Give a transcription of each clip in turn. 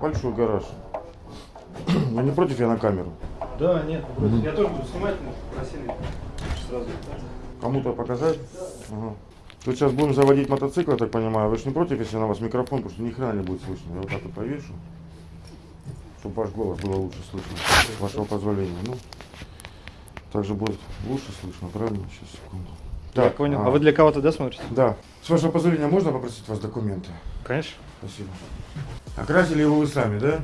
Большой гараж. Вы не против я на камеру? Да, нет, против. Я тоже буду снимать, но просили сразу. Кому-то показать? Ага. Тут сейчас будем заводить мотоцикл, я так понимаю. Вы же не против, если на вас микрофон, потому что ни хрена не будет слышно. Я вот так вот повешу, чтобы ваш голос было лучше слышно. С вашего позволения. Ну, также будет лучше слышно, правильно? Сейчас, секунду. Я понял. А вы для кого-то, да, смотрите? Да. С вашего позволения можно попросить вас документы? Конечно. Спасибо. Окрасили его вы сами, да?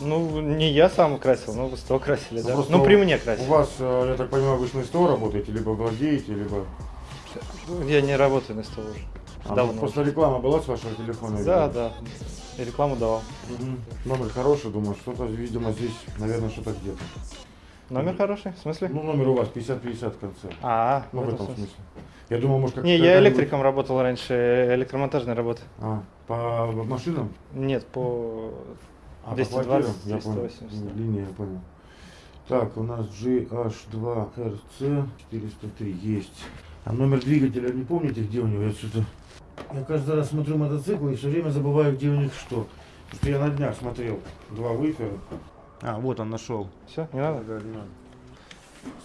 Ну, не я сам красил, но вы сто красили, да? просто Ну, при у- мне У красили. вас, э, я так понимаю, вы на СТО работаете, либо владеете, либо... Я не работаю на СТО уже. А, Давно ну, просто реклама была с вашего телефона? я Да, видел. да. И рекламу давал. Мгм. Номер хороший, думаю, что-то, видимо, здесь, наверное, что-то где-то. Номер хороший, в смысле? Ну, номер у вас 50-50 в конце. А, Ну, в этом смысле. смысле. Я думал, может, как Не, я электриком работал раньше, электромонтажной работы. А, по машинам? Нет, по... А, по 220, квартирам? Я понял. 280. Ну, Линия, я понял. Так, у нас GH2RC 403 есть. А номер двигателя не помните, где у него? Я что-то... Я каждый раз смотрю мотоциклы и все время забываю, где у них что. Потому что я на днях смотрел два выфера. А, вот он нашел. Все, не надо? Да, не надо.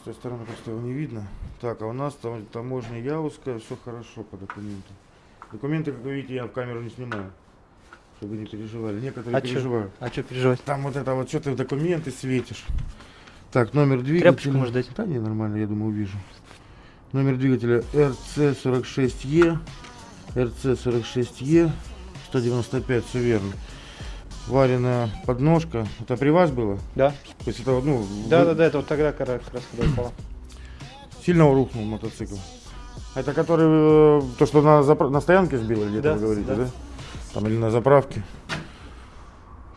С той стороны просто его не видно. Так, а у нас там таможня Яузская, все хорошо по документам. Документы, как вы видите, я в камеру не снимаю. Чтобы не переживали. Некоторые А чё? переживают. А что переживать? Там вот это вот, что ты в документы светишь. Так, номер двигателя. Тряпочку можешь дать? Да не, нормально, я думаю, увижу. Номер двигателя RC46E. RC46E. 195, все верно. Вареная подножка. Это при вас было? Да. То есть это, вот, ну, Да, вы- да, да, это вот тогда как раз когда упала. Сильно рухнул мотоцикл. Это который, э, то, что на, запра- на стоянке сбил, или где-то Да, вы говорите, да. да. Там или на заправке.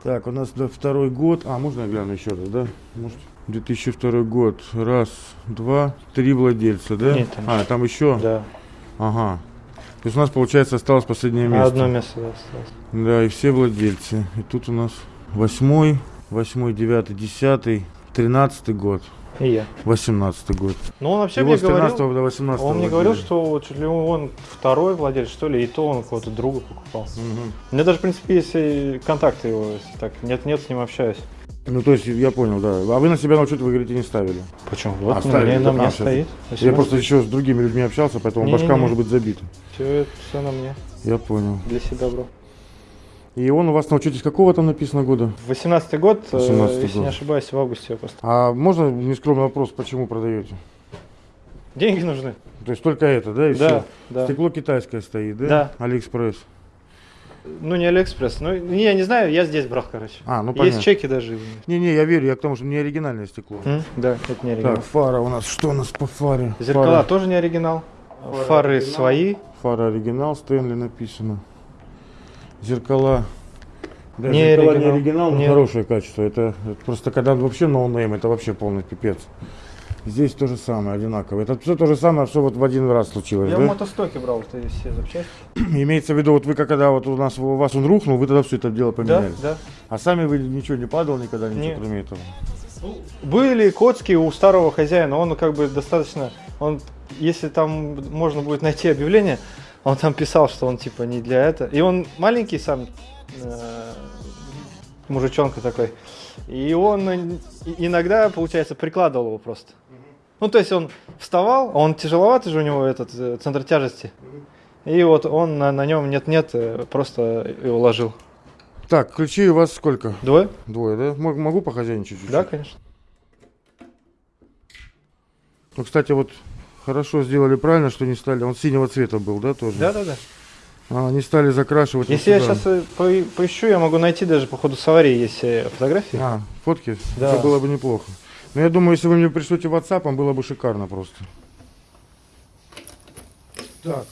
Так, у нас второй год. А, можно я гляну еще раз, да? Может, 2002 год. Раз, два, три владельца, да? Нет, там а, там еще? Да. Ага. То есть у нас, получается, осталось последнее место. Одно место да, осталось. Да, и все владельцы. И тут у нас восьмой, восьмой, девятый, десятый, тринадцатый год, И я. восемнадцатый год. Ну, он вообще Его мне с 13 говорил, до 18 он мне говорил, что вот чуть ли он второй владелец, что ли, и то он кого-то друга покупал. Мгм. У меня даже, в принципе, есть контакты его, так, нет-нет, с ним общаюсь. Ну, то есть, я понял, да. А вы на себя на учет, вы говорите, не ставили. Почему? Вот А, у ставили, на мне а, стоит. Я просто еще с другими людьми общался, поэтому Не-не-не. башка может быть забита. Все, это все на мне, Я понял. для себя брал. И он у вас на учете с какого там написано года? 18-й год, э, 18-й если год. не ошибаюсь, в августе я просто. А можно нескромный вопрос, почему продаете? Деньги нужны. То есть только это, да, и Да, все? да. Стекло китайское стоит, да? Да. Алиэкспресс. Ну, не Алиэкспресс. Ну, не, я не знаю, я здесь брал, короче. А, ну Есть понятно. чеки даже. Не-не, я верю, я к тому, что не оригинальное стекло. М? Да, это не оригинал. Так, фара у нас, что у нас по фаре? Зеркала Фара, тоже не оригинал. Фары Фары оригинал. свои. фара оригинал, Stanley написано. Зеркала. Да, Не зеркала оригинал. не оригинал, но Нет. хорошее качество. Это, это просто когда вообще no name, это вообще полный пипец. Здесь то же самое, одинаково. Это все то же самое, все вот в один раз случилось, Я да? в мотостоке брал вот эти все запчасти. Имеется в виду, вот вы когда вот у нас у вас он рухнул, вы тогда все это дело Да, поменяли. да. А сами вы ничего не падал никогда, ничего Нет. кроме этого. Были коцки у старого хозяина, он как бы достаточно, он, если там можно будет найти объявление, он там писал, что он типа не для этого. И он маленький сам, э, мужичонка такой. И он иногда, получается, прикладывал его просто. Ну, то есть он вставал, он тяжеловатый же у него этот э, центр тяжести. И вот он на, на нем нет-нет, э, просто его ложил. Так, ключей у вас сколько? Двое? Двое, да? Мог- Могу похозяйничать чуть-чуть? Да, конечно. Ну, кстати, вот хорошо сделали правильно, что не стали. Он синего цвета был, да, тоже? Да, да, да. А, не стали закрашивать. вот Если я сюда. сейчас поищу, я могу найти даже по ходу с аварии есть э, фотографии. А, фотки? Да. Это было бы неплохо. Но я думаю, если вы мне пришлете WhatsApp, было бы шикарно просто. Так.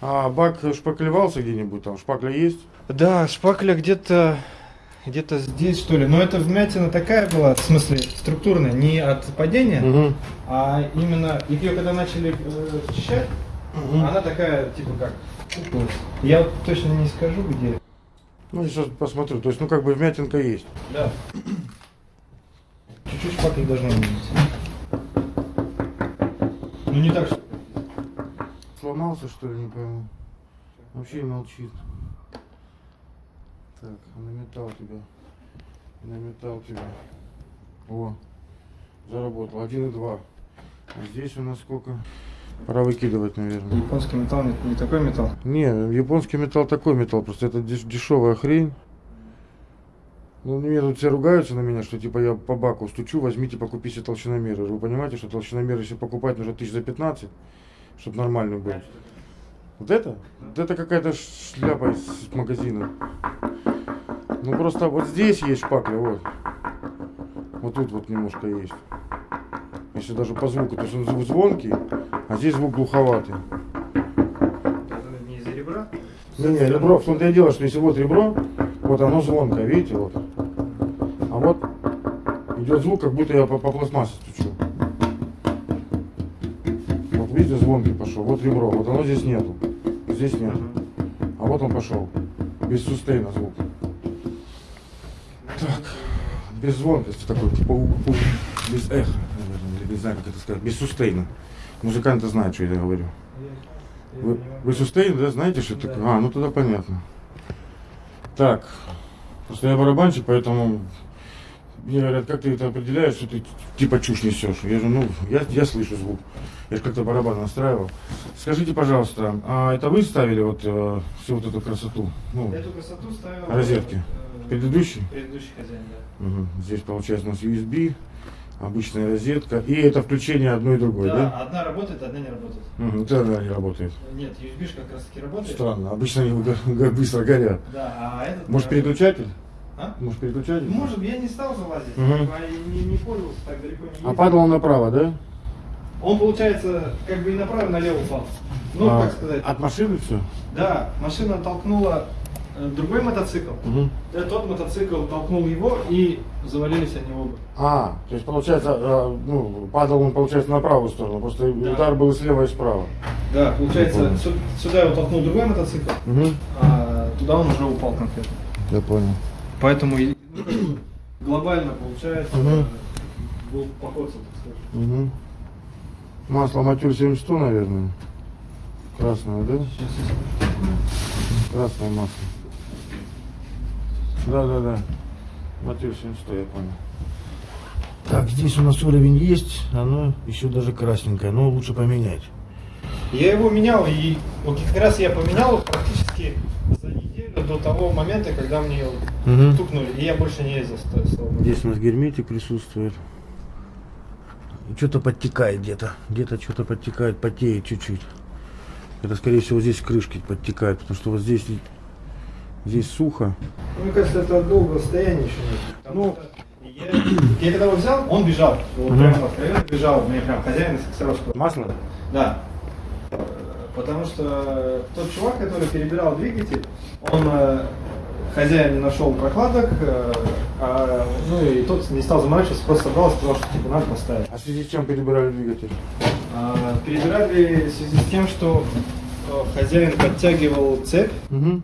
А бак шпаклевался где-нибудь там? Шпакля есть? Да, шпакля где-то где-то здесь что ли. Но это вмятина такая была, в смысле структурная, не от падения, Угу. а именно ее когда начали э, чищать, она такая типа как. Я вот точно не скажу где. Ну, сейчас посмотрю. То есть, ну, как бы вмятинка есть. Да. Чуть-чуть шпакли должно быть. Ну не так, что. Сломался, что ли, не пойму. Вообще молчит. Так, наметал тебя. Наметал тебя. О, заработал. Один и два. А здесь у нас сколько? Пора выкидывать, наверное. Японский металл не, не такой металл. Не, японский металл такой металл, просто это деш- дешевая хрень. Ну, мне тут все ругаются на меня, что типа я по баку стучу, возьмите, покупите толщиномеры. Вы понимаете, что толщиномер, если покупать, нужно тысяч за 15, чтобы нормальный был. Вот это? Вот это какая-то шляпа из магазина. Ну просто вот здесь есть шпакля, вот. Вот тут вот немножко есть. Если даже по звуку, то есть он звук звонкий, а здесь звук глуховатый. Не из-за ребра? Не, не, ребро, в том-то и дело, что если вот ребро, вот оно звонкое, видите, вот. Идет звук, как будто я по, по пластмассе стучу. Вот видите, звонкий пошел, вот ребро, вот оно здесь нету, здесь нет. А вот он пошел, без сустейна звук. Так, без звонкости такой, типа, у- у- без эха, наверное, не знаю, как это сказать, без сустейна. Музыканты знают, что я говорю. Вы, вы сустейн, да, знаете, что это такое? А, ну тогда понятно. Так, просто я барабанщик, поэтому мне говорят, как ты это определяешь, что ты типа чушь несешь? Я же, ну, я, я слышу звук. Я же как-то барабан настраивал. Скажите, пожалуйста, а это вы ставили вот э, всю вот эту красоту? Ну, Эту красоту ставил... Розетки. э, предыдущий? Предыдущий хозяин, да. Мгм. Здесь получается у нас USB, обычная розетка, и это включение одной и другой, да, да? одна работает, одна не работает. Мгм, это она не работает. Нет, USB как раз таки работает. Странно, обычно они быстро горят. Да, а этот... Может э, переключатель? А? Может переключатель? Может, я не стал залазить, типа, и не, не пользовался так далеко не А падал он направо, да? Он, получается, как бы и направо, и налево упал. Ну, А, как сказать. От машины все? Да, машина толкнула э, другой мотоцикл. Да, тот мотоцикл толкнул его и завалились они оба. А, то есть получается, э, ну, падал он, получается, на правую сторону, просто Да. удар был и слева и справа. Да, получается, сюда его толкнул другой мотоцикл, Угу. а туда он уже упал конкретно. Я понял. Поэтому глобально получается э, был покоцан, так сказать. Угу. Масло матюр 7100, наверное. Красное, да? Красное масло. Да, да, да. Матюр 7100, я понял. Так, здесь у нас уровень есть, оно еще даже красненькое, но лучше поменять. Я его менял, и вот как раз я поменял практически до того момента, когда мне Угу. тукнули, и я больше не ездил. Здесь у нас герметик присутствует. Что-то подтекает где-то. Где-то что-то подтекает, потеет чуть-чуть. Это, скорее всего, здесь крышки подтекают, потому что вот здесь, здесь сухо. Ну, Мне кажется, это от долгого состояния еще нет. Ну. я, я когда его взял, он бежал. Вот Мгм. прямо откровенно бежал. Мне прям хозяин из Коксаровского. Масло? Да. Потому что тот чувак, который перебирал двигатель, он э, хозяин не нашел прокладок, э, а, ну и тот не стал заморачиваться, просто собрал и сказал, что типа надо поставить. А в связи с чем перебирали двигатель? А, перебирали в связи с тем, что э, хозяин подтягивал цепь. Угу.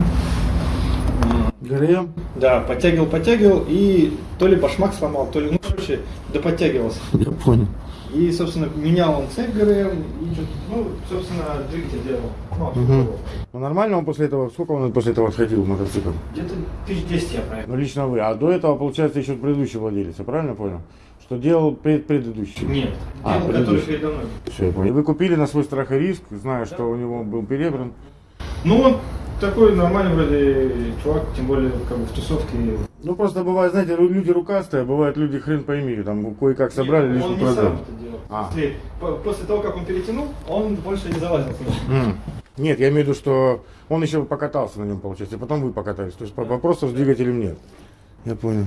ГРМ? Да, подтягивал, подтягивал, и то ли башмак сломал, то ли, ну, короче, да подтягивался. Я понял. И, собственно, менял он цепь ГРМ, и, ну, собственно, двигатель делал. Ну, Угу. Ну нормально он после этого, сколько он после этого отходил в мотоцикл? Где-то тысяч десять я проехал. Ну лично вы. А до этого, получается, еще предыдущий владелец, я правильно понял? Что делал пред, предыдущий? Нет, А, делал, который передо мной. Все, я понял. И вы купили на свой страх и риск, зная, что у него был перебран. Ну, такой нормальный вроде чувак, тем более, как бы в тусовке. Ну просто бывает, знаете, люди рукастые, а бывают люди хрен пойми, там кое-как собрали, Нет, лишь он не сам это делал. А. После того, как он перетянул, он больше не залазил. Нет, я имею в виду, что он еще покатался на нем, получается, и потом вы покатались. То есть вопросов с двигателем нет. Я понял.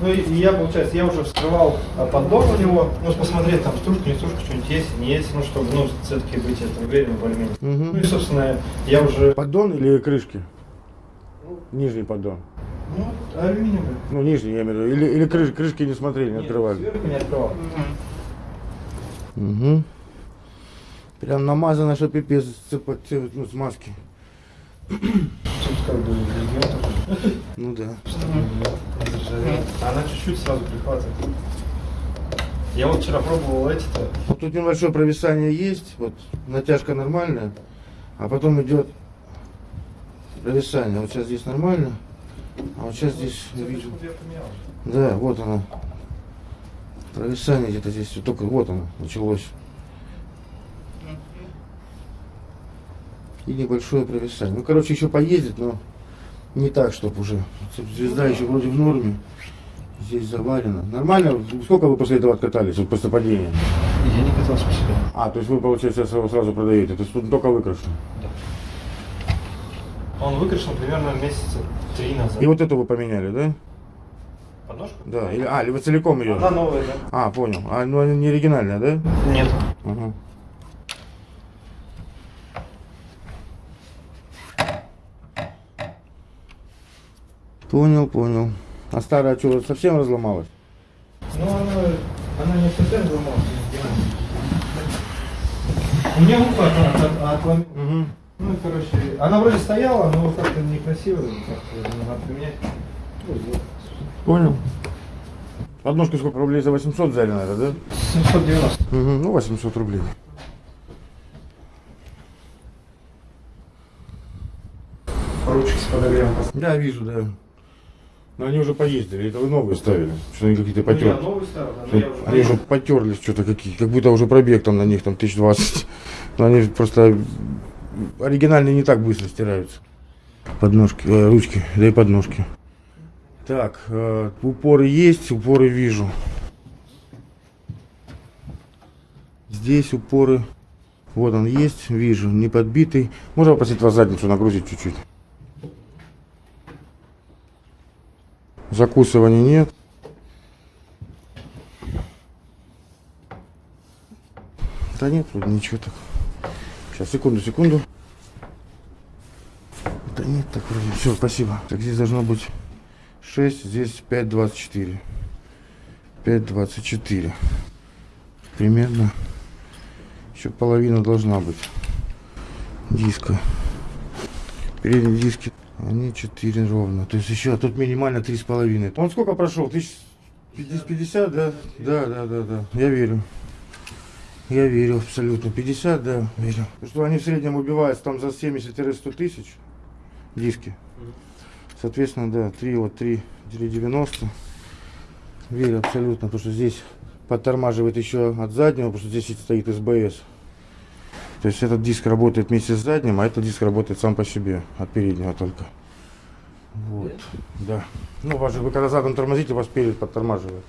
Ну и, и я, получается, я уже вскрывал а, поддон у него, ну, посмотреть, там, стружка, не стружка, что-нибудь есть, не есть, ну, чтобы, ну, все-таки быть это уверенным более-менее. Мгм. Ну и, собственно, я уже, Поддон или крышки? Нижний поддон. ну, алюминиевый. Ну, нижний, я имею в виду. Или, или крыш- крышки не смотрели, не Нет, открывали. Сверху не открывал. Угу. Прям намазано, что пипец с цепо- ц- ну, с маски. Тут как бы такой. Ну да. Она чуть-чуть сразу прихватывает. Я вот вчера пробовал эти-то. Вот тут небольшое провисание есть, вот натяжка нормальная, а потом идет Провисание. Вот сейчас здесь нормально. А вот сейчас здесь вижу. Да, вот оно. Провисание где-то здесь. Только вот оно началось. И небольшое провисание. Ну, короче, еще поездит, но не так, чтобы уже. Звезда еще вроде в норме. Здесь завалено. Нормально? Сколько вы после этого откатались, вот после падения? Я не катался по себе. А, то есть вы, получается, его сразу продаете. То есть тут только выкрашен. Он выкрашен примерно месяца три назад. И вот эту вы поменяли, да? Подножку? Да. Или, а, или вы целиком ее? Она новая, да? А, понял. А, ну она не оригинальная, да? Нет. Ага. Понял, понял. А старая что, совсем разломалась? Ну, она, она не совсем взломалась. У меня ухо от-. Угу. Ну, короче, она вроде стояла, но как-то некрасиво, как-то надо поменять. Ну. Понял. Подножку сколько рублей за 800 взяли, наверное, да? 790. Угу. Ну, 800 рублей. Ручки с подогревом. Я вижу, да. Но они уже поездили, это вы новые ставили. Что они какие-то Ну, я новый ставил, да, но я уже... Они уже потерлись что-то какие, как будто уже пробег там на них там 1020. Но они просто оригинальные не так быстро стираются. Подножки, э, ручки, да и подножки. Так, э, упоры есть, упоры вижу. Здесь упоры. Вот он есть, вижу, не подбитый. Можно попросить вас задницу нагрузить чуть-чуть? Закусываний нет. Да нет, вроде ничего так. Сейчас, секунду, секунду. Да нет, так вроде. Все, спасибо. Так здесь должно быть 6, здесь 5,24. 5,24. Примерно. Еще половина должна быть. Диска. Передние диски. Они 4 ровно. То есть еще, а тут минимально 3,5. Он сколько прошел? 1050, да? Да, да, да, да. Я верю. Я верю абсолютно. 50, да, верю. Потому что они в среднем убиваются там за 70-100 тысяч диски. Соответственно, да, 3, вот 3, 3,90. Верю абсолютно, потому что здесь подтормаживает еще от заднего, потому что здесь стоит СБС. То есть этот диск работает вместе с задним, а этот диск работает сам по себе, от переднего только. Вот, да. Ну, вас же, вы когда задом тормозите, вас перед подтормаживает.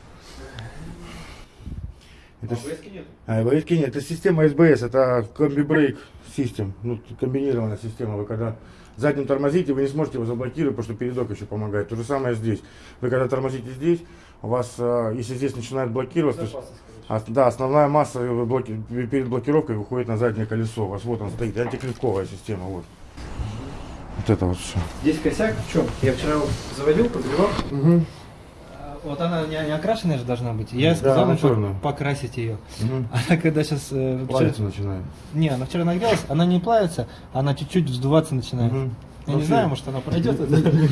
Это с- нет. а, АБС нет, это система СБС, это комби-брейк систем, ну, комбинированная система. Вы когда задним тормозите, вы не сможете его заблокировать, потому что передок еще помогает. То же самое здесь. Вы когда тормозите здесь, у вас, а, если здесь начинает блокироваться, есть, а, да, основная масса э, блоки- перед блокировкой выходит на заднее колесо. У вас вот он стоит, антиклетковая система, вот. Вот это вот все. Здесь косяк в чем? Я вчера заводил, подбивал. Угу. А, Вот она не, не окрашенная же должна быть. Я Да, сказал пок- чёрная. покрасить ее. Угу. Она когда сейчас... вчера... Плавиться начинает. Не, она вчера нагрелась, она не плавится, она чуть-чуть вздуваться начинает. Мгм. Я не знаю, может она пройдет.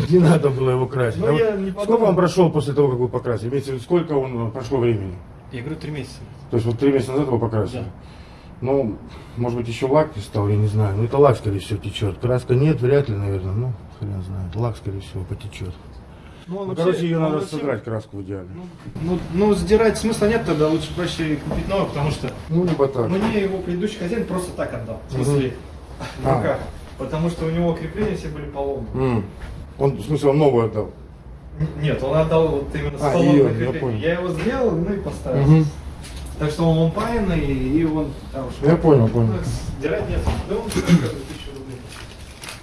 Не, надо было его красить. Ну, А сколько он прошел после того, как вы покрасили? Сколько он э, прошло времени? Я говорю, три месяца. То есть вот три месяца назад его покрасили? Да. Ну, может быть, еще лак не стал, я не знаю. Ну, это лак, скорее всего, течет. Краска нет, вряд ли, наверное. Ну, хрен знает. Лак, скорее всего, потечет. Ну, Ну, короче, ее надо содрать, краску в идеале. Ну, ну, сдирать смысла нет, тогда лучше проще купить новый, потому что Ну, либо так. мне его предыдущий хозяин просто так отдал. В смысле, в А. руках. Потому что у него крепления все были поломаны. М. Он, в смысле, он новую отдал. Нет, он отдал вот именно А, поломанным её, я понял. Я его сделал, ну и поставил. Мгм. Так что он лампайный, и он там уж- Я понял, понял. Ну, Сдирать нет. Да он 1000 рублей.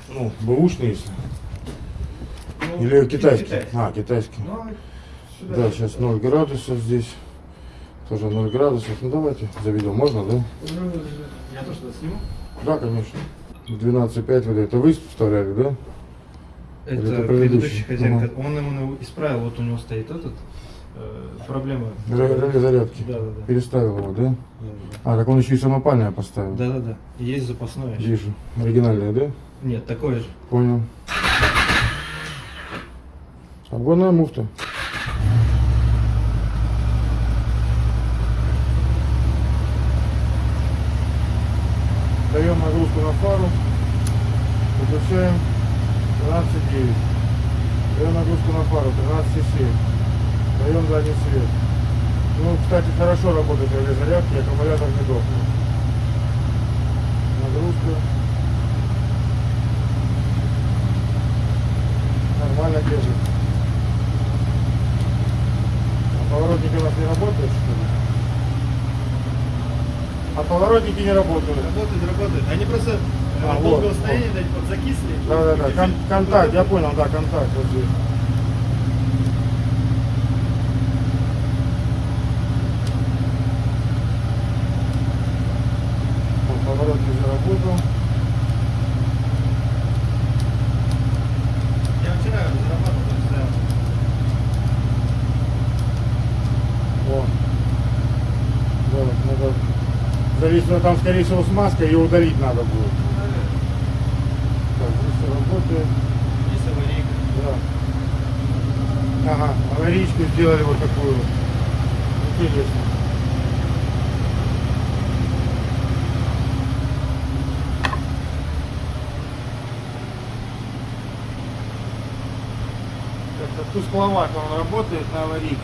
Ну, бэушный, если. Ну, Или китайский. китайский. А, китайский. Ну, сюда. Да, сейчас 0 градусов здесь. Тоже 0 градусов. Ну, давайте заведем. Можно, да? Ну, Я то что сниму? Да, конечно. 12,5 вот это вы вставляли, да? Это это предыдущий хозяин. Ага. Он ему исправил, вот у него стоит этот э, проблема. Зарядки. Да, да, да. Переставил его, да? А, так он еще и самопальное поставил. Да, да, да. Есть запасное. еще. Вижу. Оригинальное, да? Нет, такое же. Понял. Обгонная муфта. Даем нагрузку на фару. Выключаем. 13,9. Даем нагрузку на пару, 13,7. Даем задний свет. Ну, кстати, хорошо работает для зарядки, аккумулятор не дохнет. Нагрузка. Нормально держит. А поворотники у нас не работают, что ли? А поворотники не работают. Работают, работают. Они просто А, от вот, долгого вот. дать подзакисли. Да, да, да. Кон- контакт, я понял, да, контакт вот здесь. Вот, Поворот не заработал. Я вчера зарабатывал, стоял. О. Да, вот надо... Зависит, там, скорее всего, смазка, ее удалить надо будет. Работает. Есть аварийка. Да. Ага, аварийку сделали вот такую. Интересно. Как-то тускловато он работает на аварийке.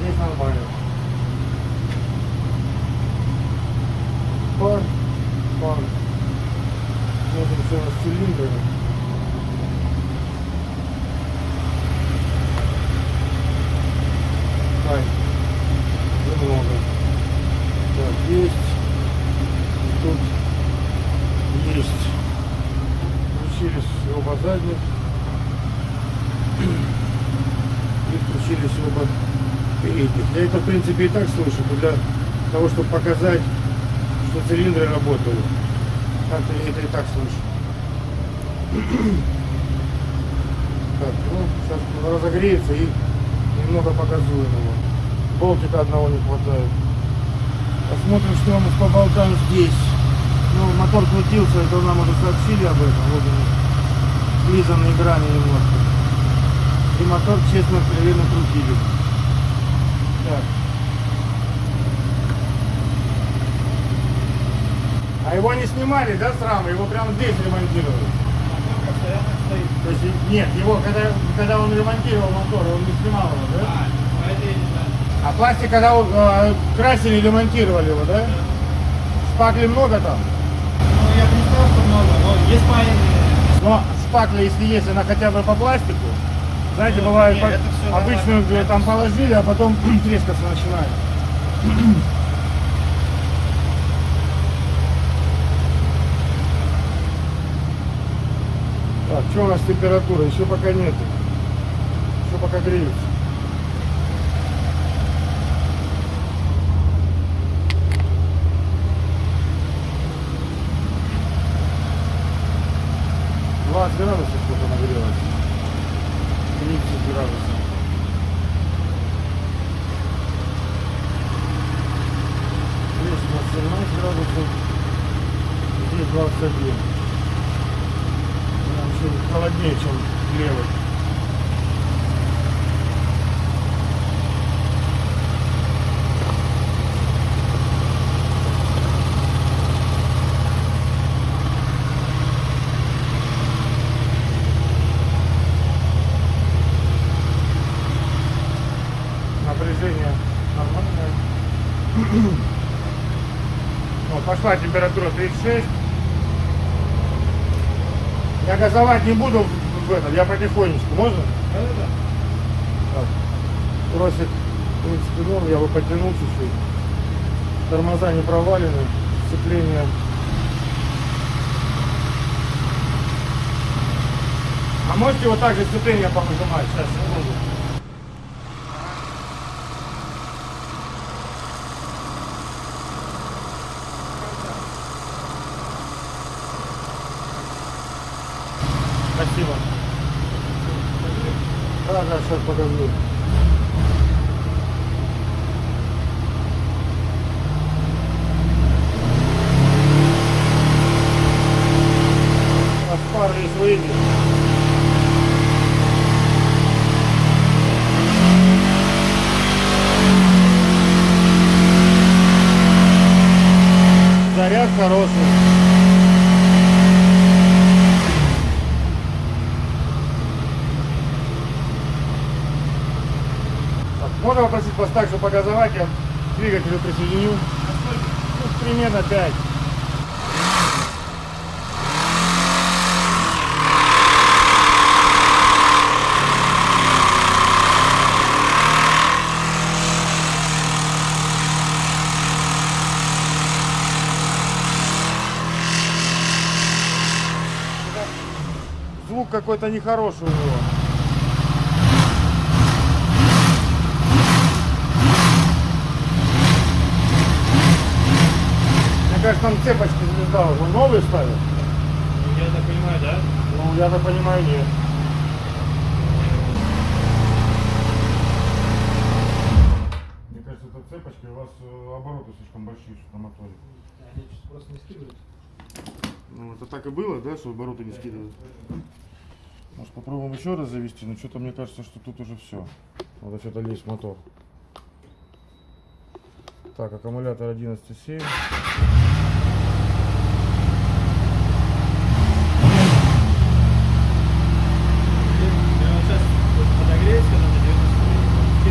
Здесь нормально. Пар, пар. Смотрим, что у нас с цилиндрами. Так, немного. Так, есть. И Тут есть. Включились оба задних. И включились оба передних. Я это, в принципе, и так слышу, но для того, чтобы показать, что цилиндры работают. Так-то я это и так слышу. Так, ну, сейчас разогреется и немного показуем его. Болтика одного не хватает. Посмотрим, что у нас по болтам здесь. Ну, мотор крутился, это нам уже сообщили об этом. Вот они, слизанные грани немножко. И мотор, честно, откровенно крутили. Так. Его не снимали, да, с рамы? Его прямо здесь ремонтировали. То есть, нет, его, когда, когда он ремонтировал мотор, он не снимал его, да? А. А пластик, когда э, красили, ремонтировали его, да? Шпакли много там? Ну, я бы не сказал, что много, но есть маленькие. Но шпакля, если есть, она хотя бы по пластику. Знаете, Ну, бывает, по- обычную нормально. э, там положили, а потом трескаться начинает. что у нас температура? Еще пока нет. Еще пока греется. Двадцать градусов что-то нагрелось. 30 градусов. Здесь у нас 17 градусов. Здесь 21. Прям еще холоднее, чем левый. Напряжение нормальное. Вот, пошла температура 36. Я газовать не буду в- этом, я потихонечку, можно? Да-да-да. Так. Тросик, в принципе, норм, я бы подтянул чуть-чуть. Тормоза не провалены, сцепление. А можете вот так же сцепление повыжимать? Сейчас, секунду. Спасибо. Да, да, сейчас покажу. Оспарили свои. Можно попросить вас так же погазовать, я к двигателю присоединю. Ну, примерно 5. Звук какой-то нехороший у него. Кажется, там цепочки звезда уже новые ставят. Я так понимаю, да? Ну, я так понимаю, нет. Мне кажется, это цепочки, у вас э, обороты слишком большие что на моторе. Они просто не скидывают. Ну, это так и было, да, что обороты не скидывают? Может, попробуем еще раз завести, но что-то мне кажется, что тут уже все. Надо что-то лезть мотор. Так, аккумулятор 11,7. Я вот сейчас подогреюсь, когда на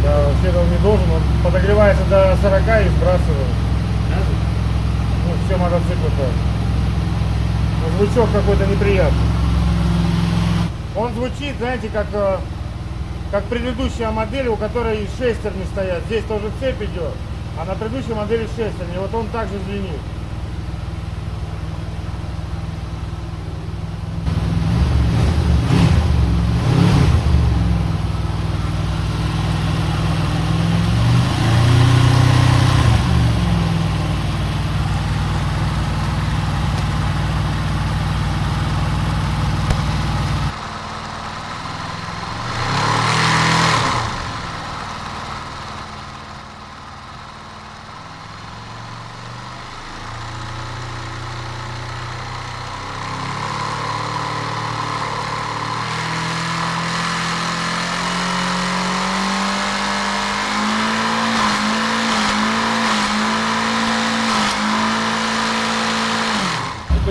90 Да, вообще он не должен, он подогревается до 40 и сбрасывает. Ну, все мотоциклы так. Ну, Звучок какой-то неприятный. Он звучит, знаете, как, э, как предыдущая модель, у которой шестерни стоят. Здесь тоже цепь идет, а на предыдущей модели шестерни. Вот он также звенит.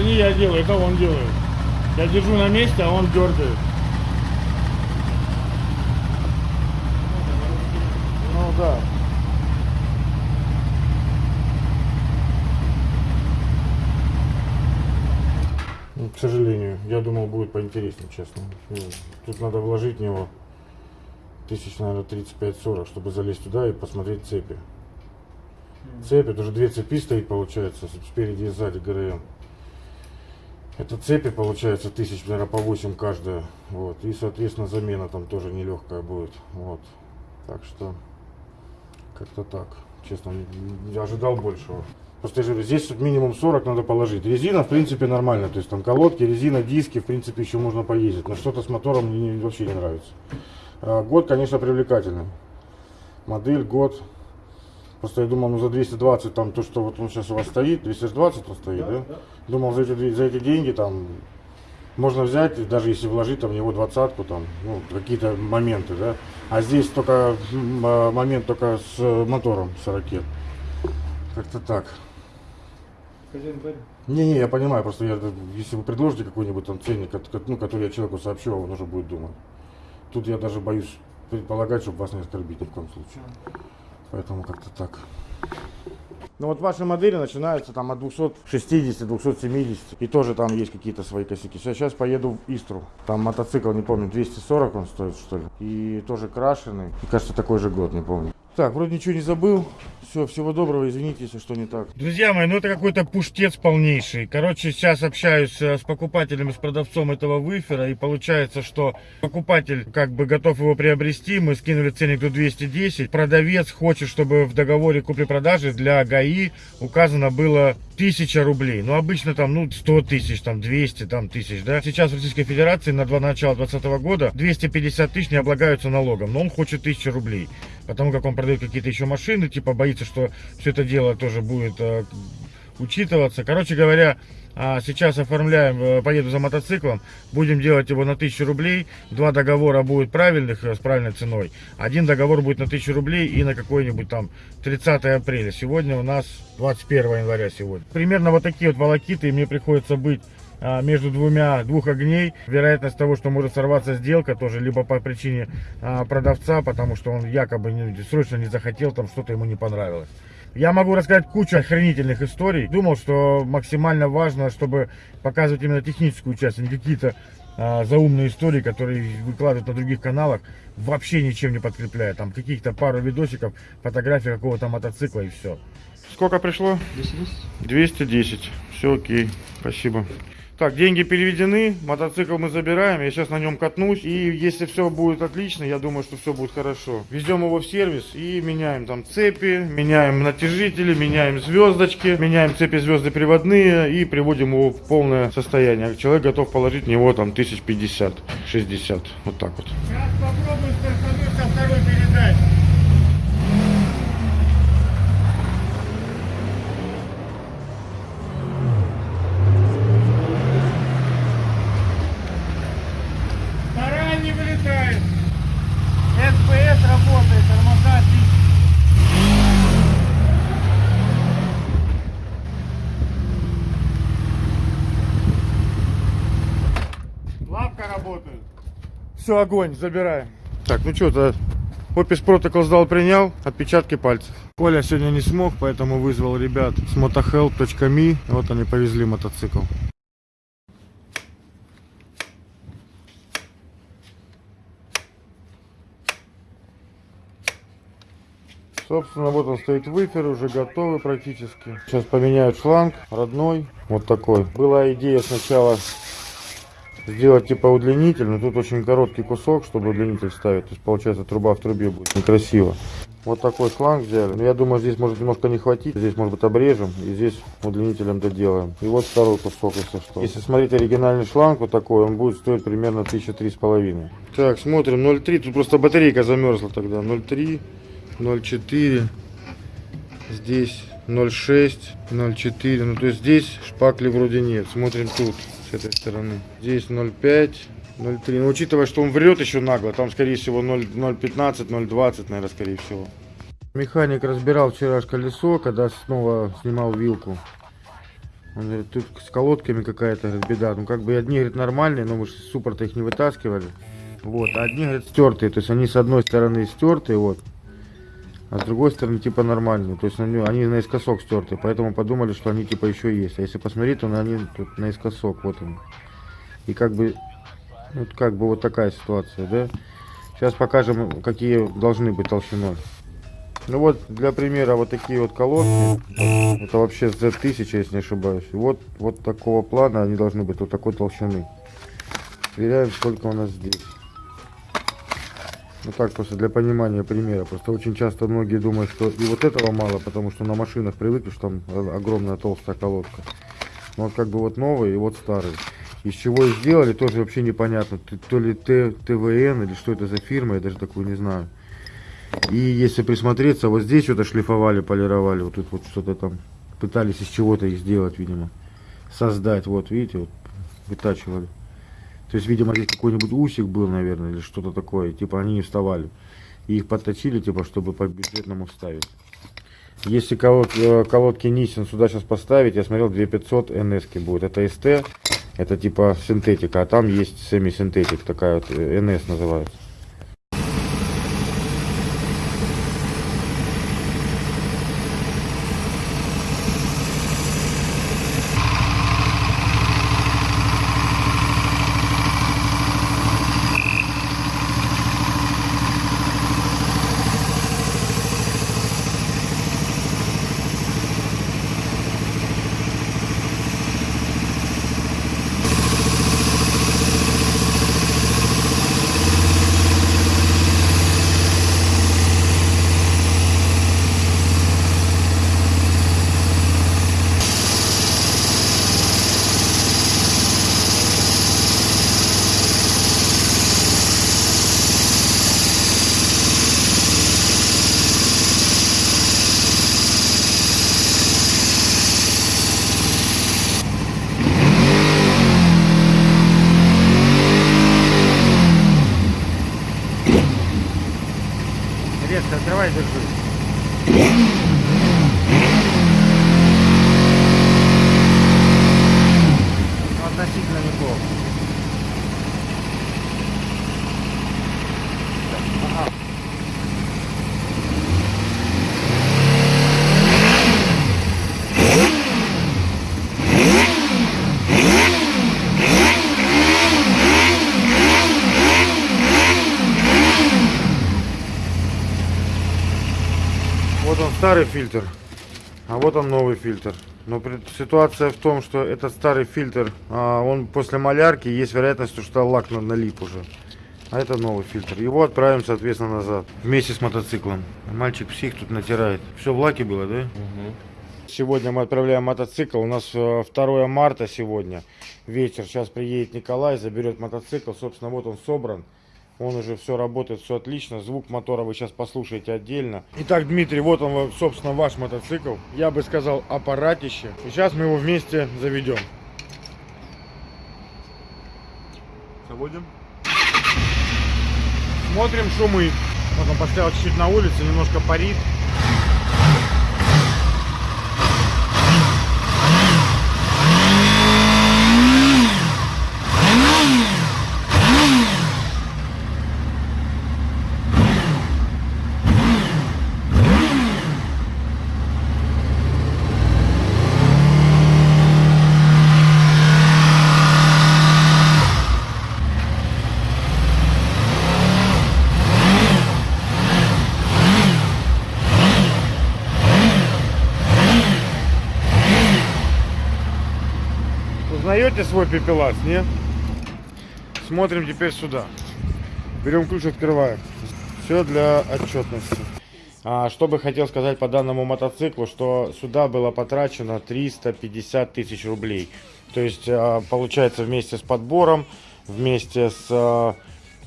Не я делаю, это он делает. Я держу на месте, а он дергает. Ну да. Ну, К сожалению, я думал, будет поинтереснее, честно. Ну, Тут надо вложить в него тысяч, наверное, 35-40, чтобы залезть туда и посмотреть цепи. Цепи, это уже две цепи стоит, получается, спереди и сзади ГРМ. Это цепи, получается, тысяч, наверное, по 8 каждая. Вот. И, соответственно, замена там тоже нелегкая будет. Вот. Так что, как-то так. Честно, не- не ожидал большего. Просто я же говорю, здесь минимум 40 надо положить. Резина, в принципе, нормально. То есть там колодки, резина, диски, в принципе, еще можно поездить. Но что-то с мотором мне не- вообще не нравится. А, Год, конечно, привлекательный. Модель, год. Просто я думал, ну за 220 там то, что вот он сейчас у вас стоит, 220 он стоит, да? Думал, за эти, за эти деньги там можно взять, даже если вложить там в него двадцатку, там, ну, какие-то моменты, да. А здесь только а, момент только с э, мотором 40. Как-то так. Не-не, я понимаю, просто я, если вы предложите какой-нибудь там ценник, ну, который я человеку сообщу, он уже будет думать. Тут я даже боюсь предполагать, чтобы вас не оскорбить ни в коем случае. Поэтому как-то так. Ну вот ваши модели начинаются там от 260, 270. И тоже там есть какие-то свои косяки. Сейчас, сейчас поеду в Истру. Там мотоцикл, не помню, 240 он стоит, что ли. И тоже крашеный. И кажется, такой же год, не помню. Так, вроде ничего не забыл. Все, всего доброго, извините, если что не так. Друзья мои, ну это какой-то пуштец полнейший. Короче, сейчас общаюсь э, с покупателем, с продавцом этого выфера. И получается, что покупатель как бы готов его приобрести. Мы скинули ценник до 210. Продавец хочет, чтобы в договоре купли-продажи для ГАИ указано было 1000 рублей. Ну, обычно там, ну, 100 тысяч, там, 200 там, тысяч, да. Сейчас в Российской Федерации на два начала 2020 года 250 тысяч не облагаются налогом. Но он хочет 1000 рублей. Потому как он продает какие-то еще машины, типа боится, что все это дело тоже будет э, учитываться. Короче говоря, а, сейчас оформляем, э, поеду за мотоциклом, будем делать его на 1000 рублей. Два договора будет правильных, э, с правильной ценой. Один договор будет на 1000 рублей и на какой-нибудь там 30 апреля. Сегодня у нас 21 января сегодня. Примерно вот такие вот волокиты, и мне приходится быть между двумя, двух огней. Вероятность того, что может сорваться сделка, тоже либо по причине а, продавца, потому что он якобы не- срочно не захотел, там что-то ему не понравилось. Я могу рассказать кучу охренительных историй. Думал, что максимально важно, чтобы показывать именно техническую часть, а не какие-то а, заумные истории, которые выкладывают на других каналах, вообще ничем не подкрепляя. Там каких-то пару видосиков, фотографии какого-то мотоцикла и все. Сколько пришло? 210. Все окей. Спасибо. Так, деньги переведены, мотоцикл мы забираем, я сейчас на нем катнусь, и если все будет отлично, я думаю, что все будет хорошо. Везем его в сервис и меняем там цепи, меняем натяжители, меняем звездочки, меняем цепи звезды приводные и приводим его в полное состояние. Человек готов положить в него там 1050-60, вот так вот. Сейчас попробуем стартануть со второй передачи. Вторая не вылетает. СПС работает, тормоза отлично. Лапка работает. Все, огонь, забираем. Так, ну что, то Опис протокол сдал, принял, отпечатки пальцев. Коля сегодня не смог, поэтому вызвал ребят с motohelp.me. Вот они повезли мотоцикл. Собственно, вот он стоит выфер, уже готовый практически. Сейчас поменяют шланг, родной, вот такой. Была идея сначала сделать типа удлинитель, но тут очень короткий кусок, чтобы удлинитель ставить. То есть получается труба в трубе будет некрасиво. Вот такой шланг взяли. Я думаю, здесь может немножко не хватить. Здесь, может быть, обрежем и здесь удлинителем доделаем. И вот второй кусок, если что. Если смотреть оригинальный шланг вот такой, он будет стоить примерно тысяча три с половиной. Так, смотрим 0,3. Тут просто батарейка замерзла тогда. 0,3, 0,4. Здесь 0,6, 0,4. Ну, то есть здесь шпакли вроде нет. Смотрим тут, этой стороны. Здесь 0,5. 0,3. Но учитывая, что он врет еще нагло, там, скорее всего, 0 0,15, 0,20, наверное, скорее всего. Механик разбирал вчера колесо, когда снова снимал вилку. Он говорит, тут с колодками какая-то беда. Ну, как бы одни, говорит, нормальные, но мы же суппорта их не вытаскивали. Вот, а одни, говорит, стертые. То есть они с одной стороны стертые, вот. А с другой стороны, типа, нормальные. То есть они, они наискосок стертые. Поэтому подумали, что они, типа, еще есть. А если посмотреть, то они тут наискосок. Вот он. И как бы, вот как бы вот такая ситуация, да? Сейчас покажем, какие должны быть толщиной. Ну вот, для примера, вот такие вот колодки. Это вообще Z1000, если не ошибаюсь. Вот, вот такого плана они должны быть, вот такой толщины. Сверяем, сколько у нас здесь. Ну так, просто для понимания примера. Просто очень часто многие думают, что и вот этого мало, потому что на машинах привыкли, что там огромная толстая колодка. Но вот как бы вот новый и вот старый. Из чего сделали, тоже вообще непонятно. То ли Т, ТВН или что это за фирма, я даже такую не знаю. И если присмотреться, вот здесь что-то шлифовали, полировали, вот тут вот что-то там пытались из чего-то их сделать, видимо. Создать, вот видите, вот вытачивали. То есть, видимо, здесь какой-нибудь усик был, наверное, или что-то такое. Типа они не вставали. И их подточили, типа, чтобы по бюджетному вставить. Если колод- э, колодки Nissan сюда сейчас поставить, я смотрел 2500 NS будет. Это ST, это типа синтетика, а там есть семи-синтетик, такая вот э, NS называется. Старый фильтр, а вот он новый фильтр. Но ситуация в том, что этот старый фильтр, а, он после малярки, есть вероятность, что лак на- налип уже. А это новый фильтр. Его отправим, соответственно, назад. Вместе с мотоциклом. Мальчик псих тут натирает. Все в лаке было, да? Сегодня мы отправляем мотоцикл. У нас э, 2 марта сегодня. Вечер. Сейчас приедет Николай, заберет мотоцикл. Собственно, вот он собран. Он уже все работает, все отлично. Звук мотора вы сейчас послушаете отдельно. Итак, Дмитрий, вот он, собственно, ваш мотоцикл. Я бы сказал, аппаратище. И сейчас мы его вместе заведем. Заводим. Смотрим шумы. Вот он поставил чуть-чуть на улице, немножко парит. Узнаете свой пепелац, не? Смотрим теперь сюда. Берем ключ, открываем. Все для отчетности. А, что бы хотел сказать по данному мотоциклу, что сюда было потрачено 350 тысяч рублей. То есть, а, получается, вместе с подбором, вместе с а,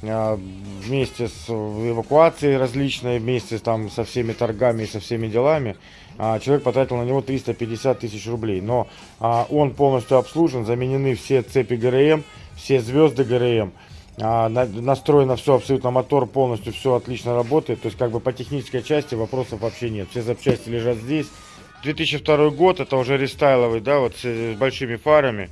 а, вместе с эвакуацией различной, вместе там со всеми торгами и со всеми делами, а, человек потратил на него 350 тысяч рублей. Но а, он полностью обслужен, заменены все цепи ГРМ, все звезды ГРМ. А, на- настроено все абсолютно, мотор полностью, все отлично работает. То есть как бы по технической части вопросов вообще нет. Все запчасти лежат здесь. 2002 год, это уже рестайловый, да, вот с, с большими фарами.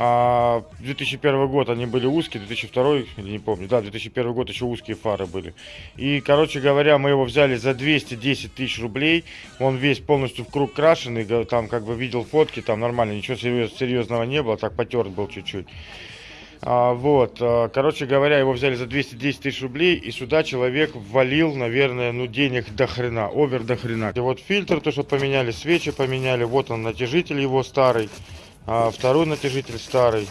А 2001 год они были узкие, 2002, или не помню, да, 2001 год еще узкие фары были. И, короче говоря, мы его взяли за 210 тысяч рублей. Он весь полностью в круг крашеный, там как бы видел фотки, там нормально, ничего серьез- серьезного не было, так потерт был чуть-чуть. А, вот, а, короче говоря, его взяли за 210 тысяч рублей, и сюда человек ввалил, наверное, ну, денег до хрена, овер до хрена. И вот фильтр, то, что поменяли, свечи поменяли, вот он, натяжитель его старый, а, второй натяжитель старый.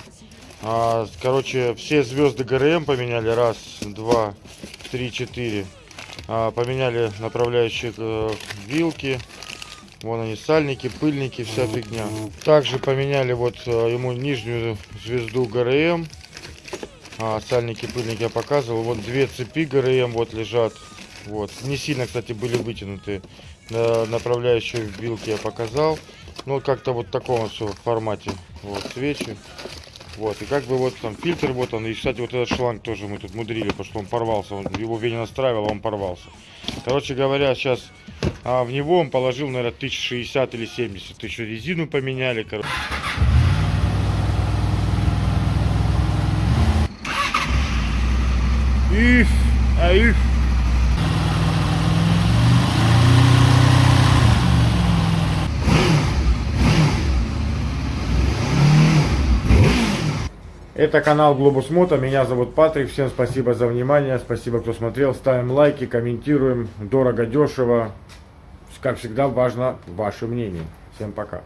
А, короче, все звезды ГРМ поменяли, раз, два, три, четыре. А, поменяли направляющие э, вилки, Вон они, сальники, пыльники, вся фигня. Также поменяли вот э, ему нижнюю звезду ГРМ. А, сальники, пыльники я показывал. Вот две цепи ГРМ вот лежат. Вот. Не сильно, кстати, были вытянуты. На- направляющие вилки я показал. Ну, как-то вот в таком все формате. Вот, свечи. Вот, и как бы вот там фильтр вот он. И, кстати, вот этот шланг тоже мы тут мудрили, потому что он порвался. Он, его настраивал, а он порвался. Короче говоря, сейчас а в него он положил, наверное, 1060 или 70. Еще резину поменяли, короче. Их, а их. Это канал Глобус Мото, меня зовут Патрик, всем спасибо за внимание, спасибо, кто смотрел, ставим лайки, комментируем, дорого, дешево, как всегда важно ваше мнение. Всем пока.